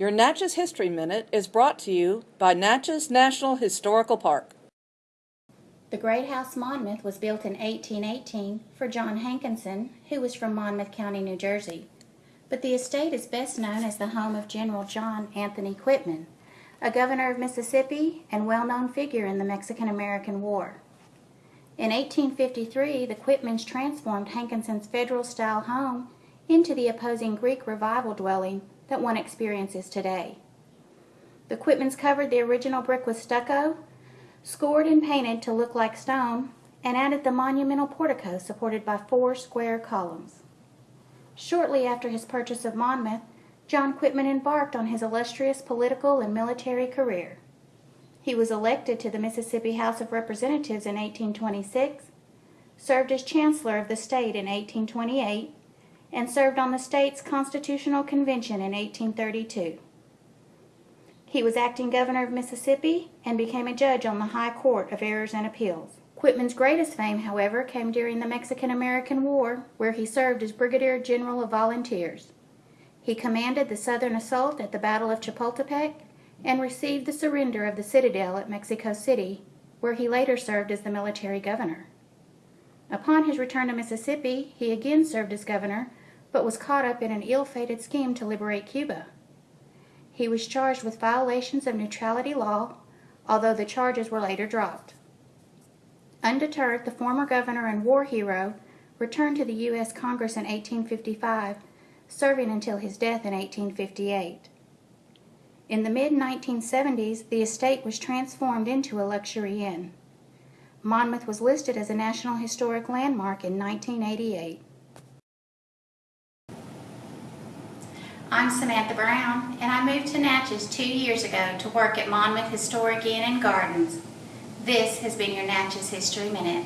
Your Natchez History Minute is brought to you by Natchez National Historical Park. The Great House Monmouth was built in 1818 for John Hankinson, who was from Monmouth County, New Jersey. But the estate is best known as the home of General John Anthony Quitman, a governor of Mississippi and well-known figure in the Mexican-American War. In 1853, the Quitmans transformed Hankinson's federal-style home into the opposing Greek revival dwelling that one experiences today. The Quitmans covered the original brick with stucco, scored and painted to look like stone, and added the monumental portico supported by four square columns. Shortly after his purchase of Monmouth, John Quitman embarked on his illustrious political and military career. He was elected to the Mississippi House of Representatives in 1826, served as Chancellor of the state in 1828, and served on the state's Constitutional Convention in 1832. He was acting governor of Mississippi and became a judge on the High Court of Errors and Appeals. Quitman's greatest fame, however, came during the Mexican-American War, where he served as Brigadier General of Volunteers. He commanded the southern assault at the Battle of Chapultepec and received the surrender of the citadel at Mexico City, where he later served as the military governor. Upon his return to Mississippi, he again served as governor, but was caught up in an ill-fated scheme to liberate Cuba. He was charged with violations of neutrality law, although the charges were later dropped. Undeterred, the former governor and war hero returned to the U.S. Congress in 1855, serving until his death in 1858. In the mid-1970s, the estate was transformed into a luxury inn. Monmouth was listed as a National Historic Landmark in 1988. I'm Samantha Brown, and I moved to Natchez two years ago to work at Monmouth Historic Inn and Gardens. This has been your Natchez History Minute.